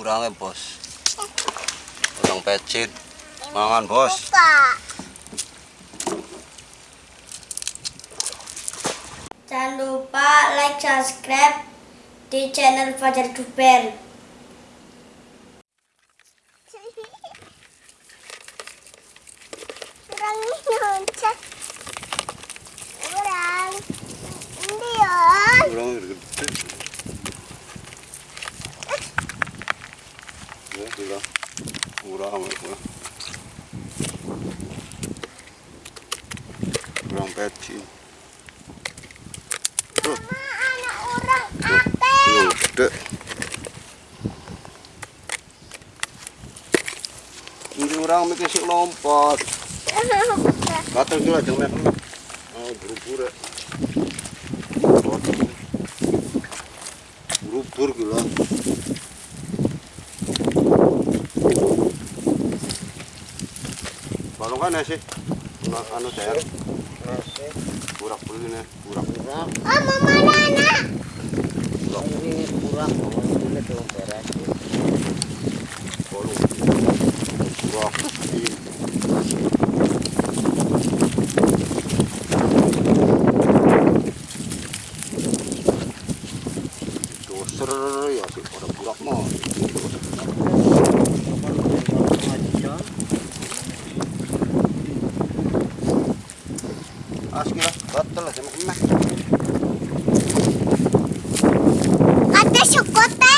urangnya bos urang pecit mangan bos Jangan lupa like, subscribe di channel Fajar Duper. Kurang nyocok. Kurang. Ini ya. urang gede 네, 내가 오라 말고요. 우랑 배티. 우리 우랑 몇 개씩 넘버. 맞다 줄 알았네. 아, 부르부르. 부르부르 그라. Balongan ya sih? Nah, anu saya. Burak beli nih, burak. Oh, mama Nana. ini kurang ini tuh beres Bolong. Burak. Doser ya sih, pada burak mah. Asli lah, batal lah sama emak. Ada sukote.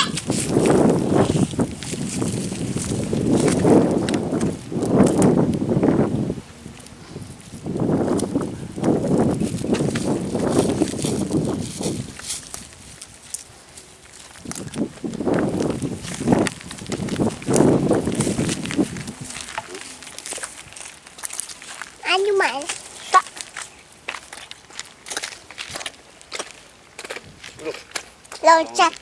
Anu mas. Loncat.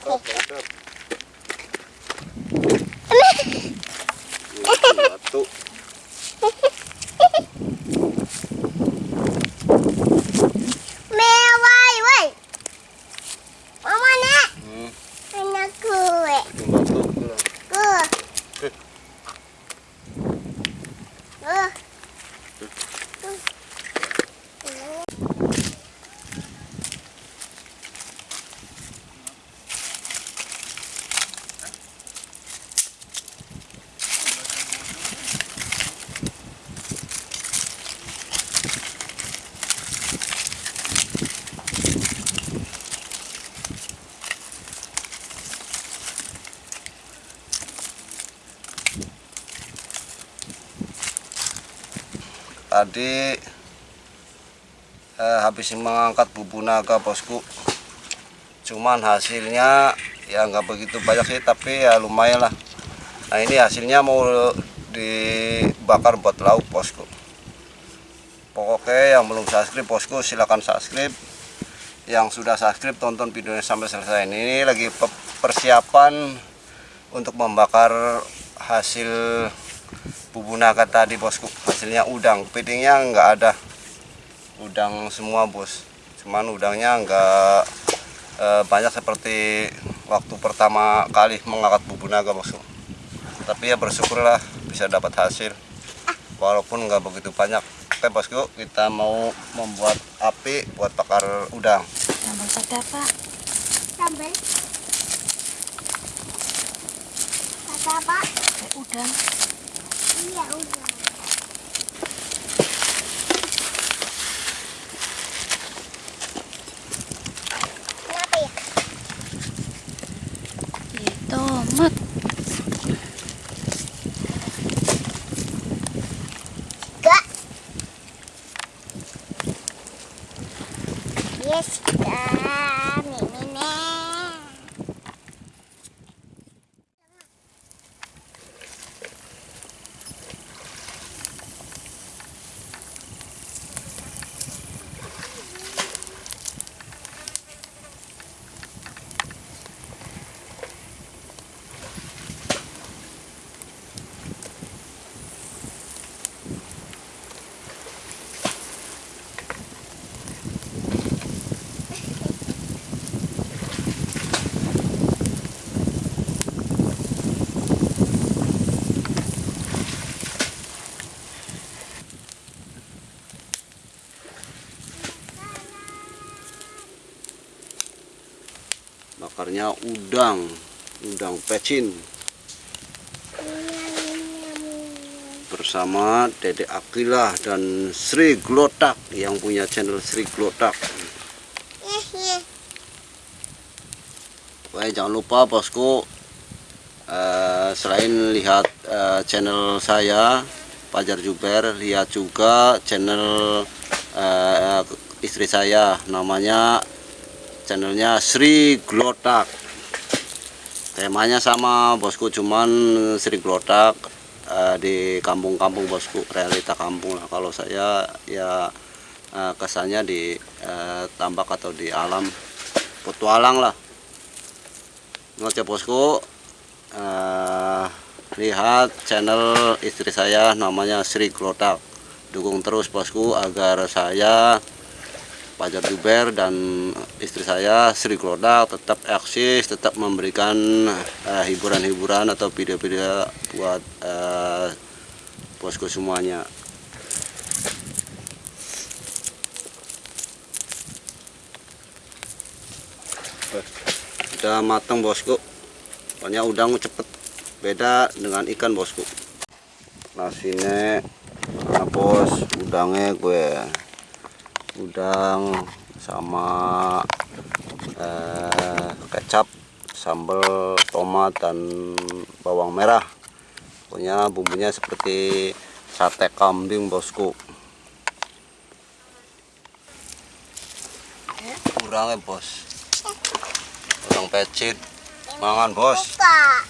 Batu. Mewah, woi. Mama nak. Hmm, Anak gue. bikin batu. gila. Gue. Gue. Tadi eh, habis mengangkat bubu naga bosku. Cuman hasilnya ya nggak begitu banyak sih, tapi ya lumayan lah. Nah ini hasilnya mau dibakar buat lauk bosku. Pokoknya yang belum subscribe bosku silakan subscribe. Yang sudah subscribe tonton videonya sampai selesai. Ini lagi pe- persiapan untuk membakar hasil bubu naga tadi bosku hasilnya udang. Pitingnya nggak ada. Udang semua bos. Cuman udangnya nggak eh, banyak seperti waktu pertama kali mengangkat bubu naga bosku. Tapi ya bersyukurlah bisa dapat hasil. Walaupun nggak begitu banyak. Oke bosku kita mau membuat api buat bakar udang. Pak. Apa? Kayak udang. 耶 membakarnya udang udang pecin. Bersama Dede Akilah dan Sri Glotak yang punya channel Sri Glotak. Baik, jangan lupa bosku. Eh, selain lihat eh, channel saya Pajar Juber lihat juga channel eh, istri saya. Namanya channelnya Sri Glotak temanya sama bosku cuman Sri Glotak eh, di kampung-kampung bosku realita kampung lah. Kalau saya ya eh, kesannya di eh, tambak atau di alam petualang lah. Oke bosku eh, lihat channel istri saya namanya Sri Glotak dukung terus bosku agar saya Pajar Juber dan istri saya Sri Glodak tetap eksis tetap memberikan eh, hiburan-hiburan atau video-video buat bosku semuanya. Udah matang bosku. Pokoknya udang cepet. Beda dengan ikan bosku. Nasinya nah bos udangnya gue udang sama eh, kecap sambal tomat dan bawang merah. Pokoknya bumbunya seperti sate kambing bosku. Kurangnya bos. Udang pecit. Mangan bos. Buka.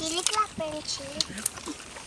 Chile pra frente.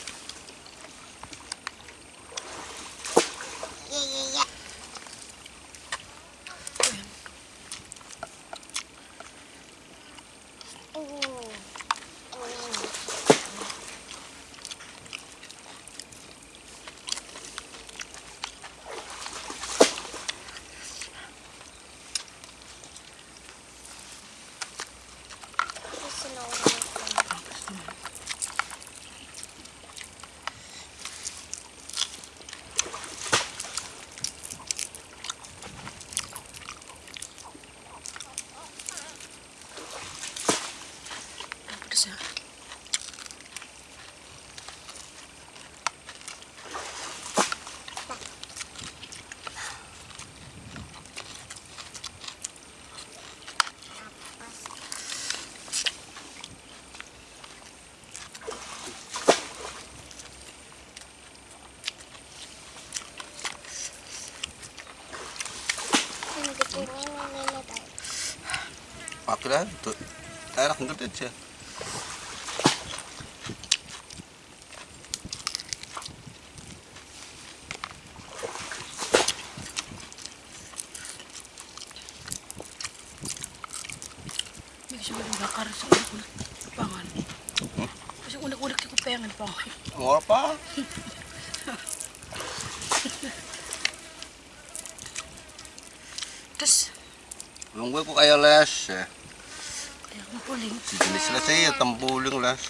Pedes ya. Yang gede ini nenek tahu. akhirnya tuh enak gede aja pangan. mau apa Terus, Belum gue kok kayak les ya. kaya ko puling. Si jenis les ya tempuling les.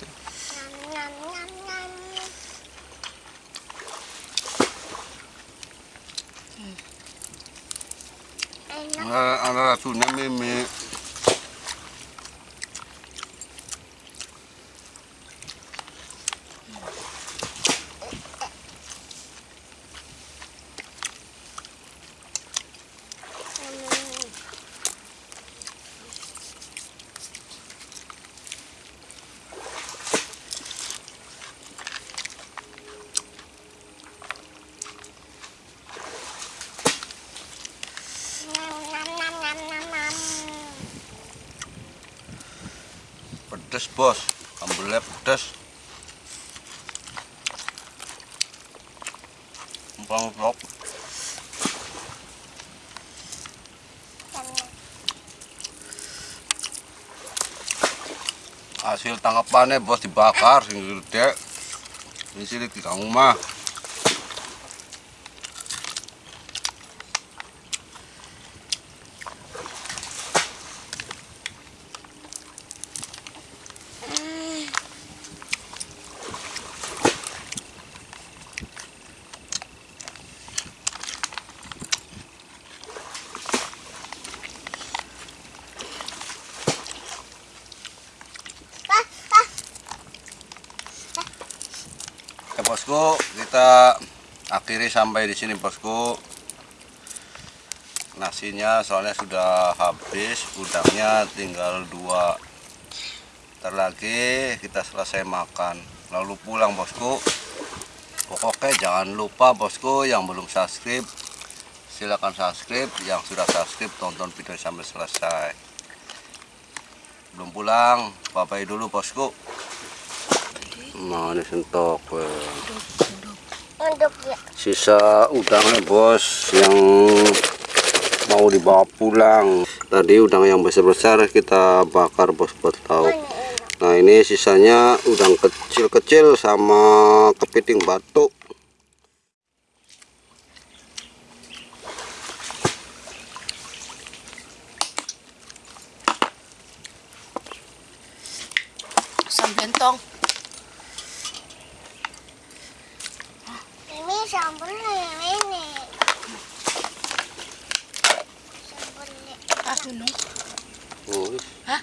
Ada, ada racunnya mimi. Bos. Sambelnya pedes. Empang sok hasil tangkapannya bos dibakar sing gede. Ini sih di kamu bosku, kita akhiri sampai di sini bosku. Nasinya soalnya sudah habis, udangnya tinggal dua. Ntar lagi kita selesai makan, lalu pulang bosku. Pokoknya jangan lupa bosku yang belum subscribe, silakan subscribe. Yang sudah subscribe tonton video sampai selesai. Belum pulang, bye dulu bosku. Weh. Hidup, hidup. Untuk ya. sisa udangnya bos yang mau dibawa pulang tadi udang yang besar-besar kita bakar bos buat tahu enak. nah ini sisanya udang kecil-kecil sama kepiting batu Asam Shambolle, Shambolle. Ah, tu non? Oh, oui. Hein?